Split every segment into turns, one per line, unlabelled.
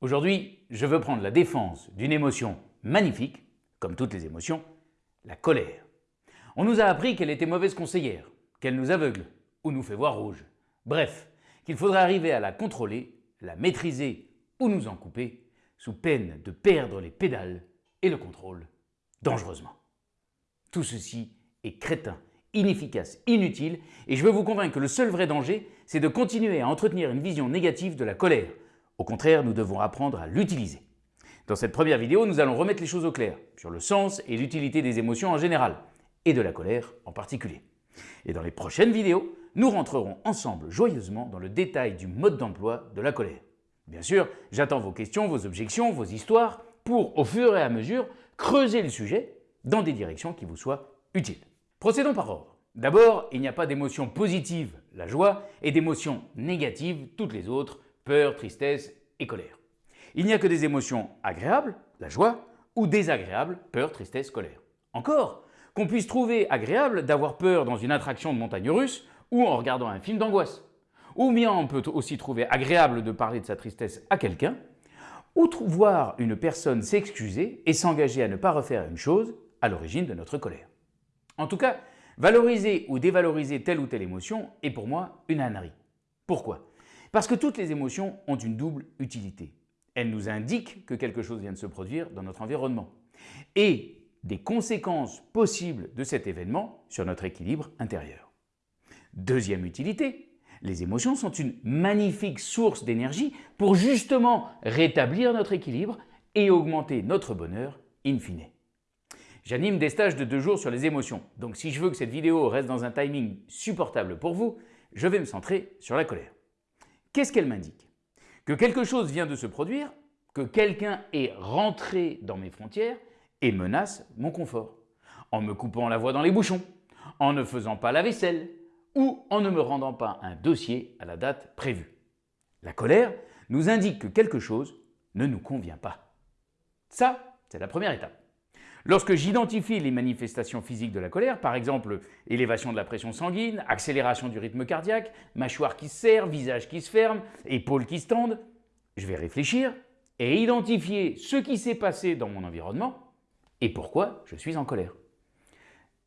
Aujourd'hui, je veux prendre la défense d'une émotion magnifique, comme toutes les émotions, la colère. On nous a appris qu'elle était mauvaise conseillère, qu'elle nous aveugle ou nous fait voir rouge. Bref, qu'il faudrait arriver à la contrôler, la maîtriser ou nous en couper, sous peine de perdre les pédales et le contrôle dangereusement. Tout ceci est crétin, inefficace, inutile et je veux vous convaincre que le seul vrai danger, c'est de continuer à entretenir une vision négative de la colère. Au contraire, nous devons apprendre à l'utiliser. Dans cette première vidéo, nous allons remettre les choses au clair sur le sens et l'utilité des émotions en général et de la colère en particulier. Et dans les prochaines vidéos, nous rentrerons ensemble joyeusement dans le détail du mode d'emploi de la colère. Bien sûr, j'attends vos questions, vos objections, vos histoires pour, au fur et à mesure, creuser le sujet dans des directions qui vous soient utiles. Procédons par ordre. D'abord, il n'y a pas d'émotion positive, la joie, et d'émotions négatives, toutes les autres, peur, tristesse et colère. Il n'y a que des émotions agréables, la joie, ou désagréables, peur, tristesse, colère. Encore, qu'on puisse trouver agréable d'avoir peur dans une attraction de montagne russe ou en regardant un film d'angoisse. Ou bien on peut aussi trouver agréable de parler de sa tristesse à quelqu'un, ou voir une personne s'excuser et s'engager à ne pas refaire une chose à l'origine de notre colère. En tout cas, valoriser ou dévaloriser telle ou telle émotion est pour moi une ânerie. Pourquoi? Parce que toutes les émotions ont une double utilité. Elles nous indiquent que quelque chose vient de se produire dans notre environnement et des conséquences possibles de cet événement sur notre équilibre intérieur. Deuxième utilité, les émotions sont une magnifique source d'énergie pour justement rétablir notre équilibre et augmenter notre bonheur in fine. J'anime des stages de deux jours sur les émotions, donc si je veux que cette vidéo reste dans un timing supportable pour vous, je vais me centrer sur la colère. Qu'est-ce qu'elle m'indique? Que quelque chose vient de se produire, que quelqu'un est rentré dans mes frontières et menace mon confort, en me coupant la voie dans les bouchons, en ne faisant pas la vaisselle, ou en ne me rendant pas un dossier à la date prévue. La colère nous indique que quelque chose ne nous convient pas. Ça, c'est la première étape. Lorsque j'identifie les manifestations physiques de la colère, par exemple élévation de la pression sanguine, accélération du rythme cardiaque, mâchoire qui se serre, visage qui se ferme, épaules qui se tendent, je vais réfléchir et identifier ce qui s'est passé dans mon environnement et pourquoi je suis en colère.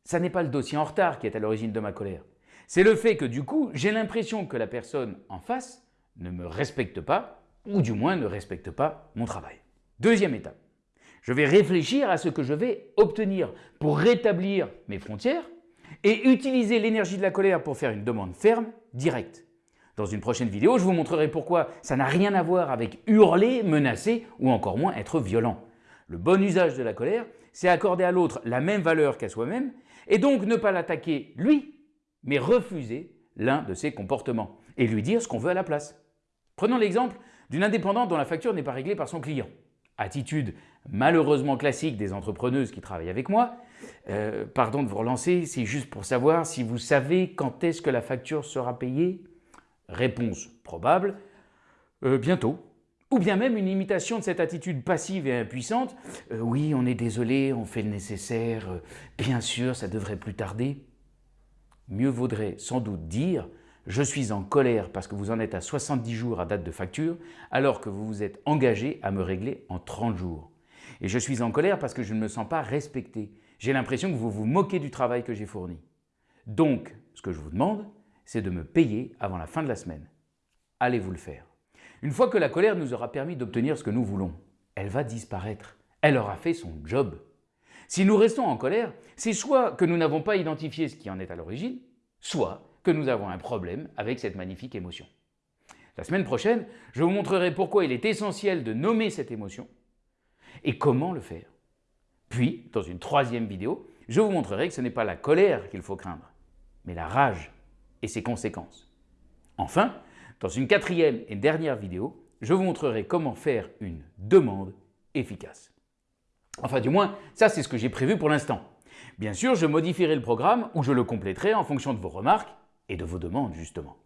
Ça n'est pas le dossier en retard qui est à l'origine de ma colère. C'est le fait que du coup, j'ai l'impression que la personne en face ne me respecte pas, ou du moins ne respecte pas mon travail. Deuxième étape, je vais réfléchir à ce que je vais obtenir pour rétablir mes frontières et utiliser l'énergie de la colère pour faire une demande ferme, directe. Dans une prochaine vidéo, je vous montrerai pourquoi ça n'a rien à voir avec hurler, menacer ou encore moins être violent. Le bon usage de la colère, c'est accorder à l'autre la même valeur qu'à soi-même et donc ne pas l'attaquer lui, mais refuser l'un de ses comportements et lui dire ce qu'on veut à la place. Prenons l'exemple d'une indépendante dont la facture n'est pas réglée par son client. Attitude malheureusement classique des entrepreneuses qui travaillent avec moi. Euh, pardon de vous relancer, c'est juste pour savoir si vous savez quand est-ce que la facture sera payée Réponse probable, euh, bientôt. Ou bien même une imitation de cette attitude passive et impuissante. Euh, oui, on est désolé, on fait le nécessaire, bien sûr, ça devrait plus tarder mieux vaudrait sans doute dire « je suis en colère parce que vous en êtes à 70 jours à date de facture alors que vous vous êtes engagé à me régler en 30 jours. Et je suis en colère parce que je ne me sens pas respecté. J'ai l'impression que vous vous moquez du travail que j'ai fourni. Donc, ce que je vous demande, c'est de me payer avant la fin de la semaine. Allez-vous le faire. Une fois que la colère nous aura permis d'obtenir ce que nous voulons, elle va disparaître. Elle aura fait son job. Si nous restons en colère, c'est soit que nous n'avons pas identifié ce qui en est à l'origine, soit que nous avons un problème avec cette magnifique émotion. La semaine prochaine, je vous montrerai pourquoi il est essentiel de nommer cette émotion et comment le faire. Puis, dans une troisième vidéo, je vous montrerai que ce n'est pas la colère qu'il faut craindre, mais la rage et ses conséquences. Enfin, dans une quatrième et dernière vidéo, je vous montrerai comment faire une demande efficace. Enfin du moins, ça c'est ce que j'ai prévu pour l'instant. Bien sûr, je modifierai le programme ou je le compléterai en fonction de vos remarques et de vos demandes justement.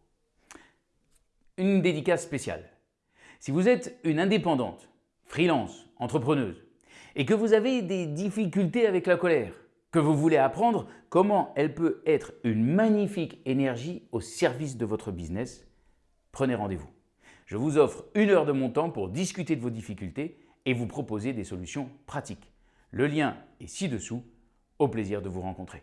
Une dédicace spéciale. Si vous êtes une indépendante, freelance, entrepreneuse, et que vous avez des difficultés avec la colère, que vous voulez apprendre comment elle peut être une magnifique énergie au service de votre business, prenez rendez-vous. Je vous offre une heure de mon temps pour discuter de vos difficultés et vous proposer des solutions pratiques. Le lien est ci-dessous. Au plaisir de vous rencontrer.